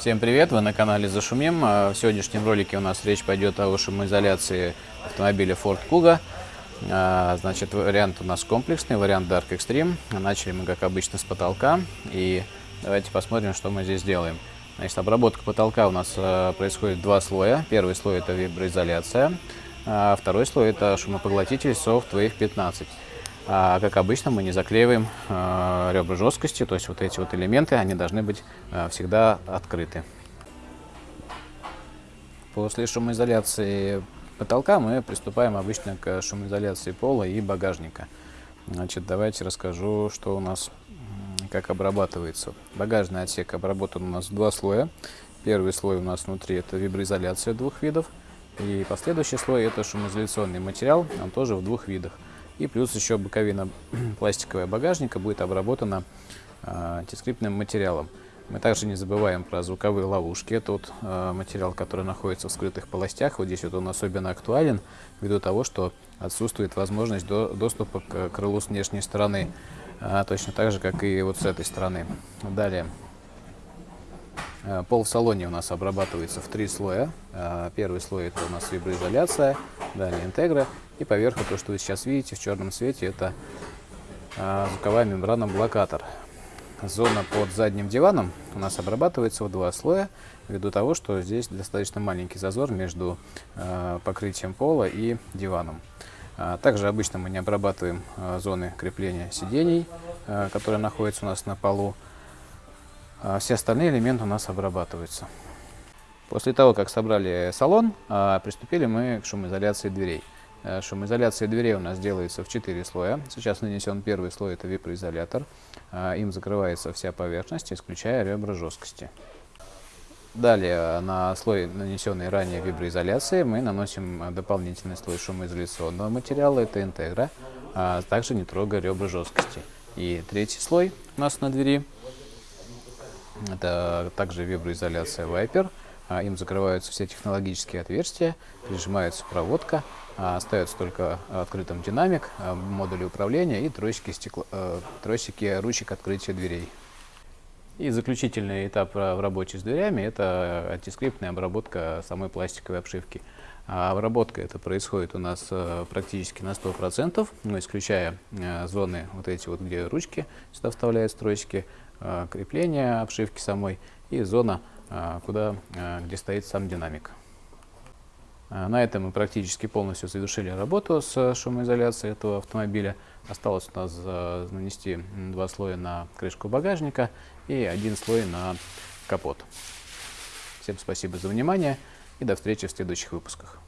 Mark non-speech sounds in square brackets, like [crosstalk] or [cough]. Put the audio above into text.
Всем привет, вы на канале Зашумим. А, В сегодняшнем ролике у нас речь пойдет о шумоизоляции автомобиля Ford Kuga. А, Значит, вариант у нас комплексный, вариант Dark Extreme. Начали мы, как обычно, с потолка. И давайте посмотрим, что мы здесь делаем. Значит, обработка потолка у нас а, происходит два слоя. Первый слой это виброизоляция, второй слой это шумопоглотитель Soft Wave 15. А, как обычно, мы не заклеиваем а, ребра жесткости, то есть вот эти вот элементы, они должны быть а, всегда открыты. После шумоизоляции потолка мы приступаем обычно к шумоизоляции пола и багажника. Значит, давайте расскажу, что у нас, как обрабатывается. Багажный отсек обработан у нас в два слоя. Первый слой у нас внутри это виброизоляция двух видов. И последующий слой это шумоизоляционный материал, он тоже в двух видах. И плюс еще боковина [clears throat] пластиковая багажника будет обработана антискриптным материалом. Мы также не забываем про звуковые ловушки. Это вот э, материал, который находится в скрытых полостях. Вот здесь вот он особенно актуален, ввиду того, что отсутствует возможность до, доступа к крылу с внешней стороны. А, точно так же, как и вот с этой стороны. Далее. Э, Пол в салоне у нас обрабатывается в три слоя. Э, Первый слой это у нас виброизоляция, далее интегра. И поверху то, что вы сейчас видите в черном цвете, это э, звуковая мембрана блокатор. Зона под задним диваном у нас обрабатывается в два слоя, ввиду того, что здесь достаточно маленький зазор между покрытием пола и диваном. Также обычно мы не обрабатываем зоны крепления сидений, которые находятся у нас на полу. А Все остальные элементы у нас обрабатываются. После того, как собрали салон, а, приступили мы к шумоизоляции дверей. Э, Шумоизоляция дверей у нас делается в 4 слоя. Сейчас нанесен первый слой, это виброизолятор. А, Им закрывается вся поверхность, исключая ребра жесткости. Далее на слой, нанесенный ранее виброизоляции, мы наносим э, дополнительный слой шумоизоляционного материала, это интегра, а также не трогая ребра жесткости. И третий слой у нас на двери, это также виброизоляция Viper. А, Им закрываются все технологические отверстия, прижимается проводка, а, остается только открытым динамик, а, модули управления и тросики, стекло, э, тросики ручек открытия дверей. И заключительный этап в работе с дверями – это антискриптная обработка самой пластиковой обшивки. Обработка это происходит у нас э, практически на 100%, но исключая э, зоны вот эти вот, где ручки сюда вставляют тросики, э, крепление обшивки самой и зона, э, куда, э, где стоит сам динамик. На этом мы практически полностью завершили работу с шумоизоляцией этого автомобиля. Осталось у нас нанести два слоя на крышку багажника и один слой на капот. Всем спасибо за внимание и до встречи в следующих выпусках.